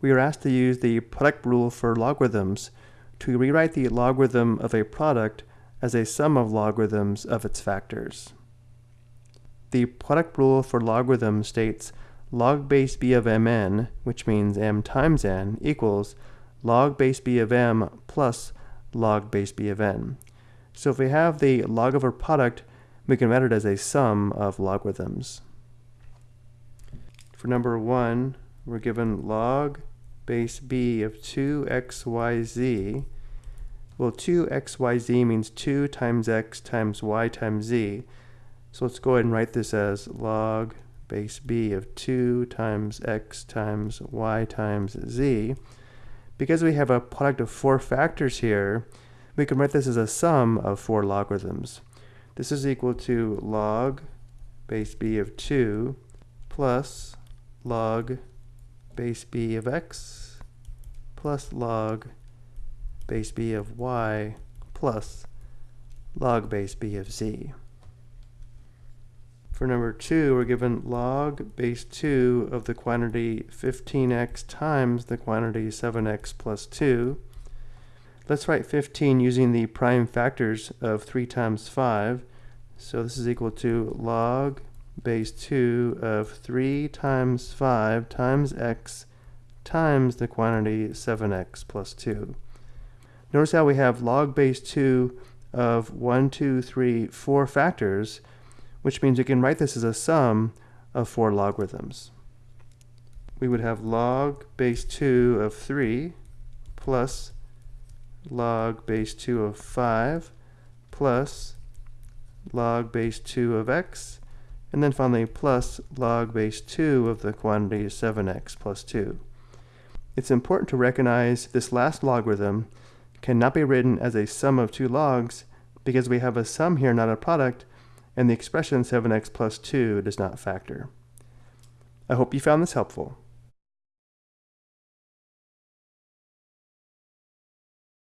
we are asked to use the product rule for logarithms to rewrite the logarithm of a product as a sum of logarithms of its factors. The product rule for logarithms states log base b of mn, which means m times n, equals log base b of m plus log base b of n. So if we have the log of a product, we can write it as a sum of logarithms. For number 1, we're given log base b of 2xyz. Well, 2xyz means 2 times x times y times z. So let's go ahead and write this as log base b of 2 times x times y times z. Because we have a product of four factors here, we can write this as a sum of four logarithms. This is equal to log base b of 2 plus log base b of x plus log base b of y plus log base b of z. For number 2, we're given log base 2 of the quantity 15x times the quantity 7x plus 2. Let's write 15 using the prime factors of 3 times 5. So this is equal to log base 2 of 3 times 5 times x times the quantity 7x plus 2. Notice how we have log base 2 of 1, 2, 3, 4 factors, which means we can write this as a sum of four logarithms. We would have log base 2 of 3 plus log base 2 of 5 plus log base 2 of x and then finally plus log base 2 of the quantity 7x plus 2. It's important to recognize this last logarithm cannot be written as a sum of two logs because we have a sum here, not a product, and the expression 7x plus 2 does not factor. I hope you found this helpful.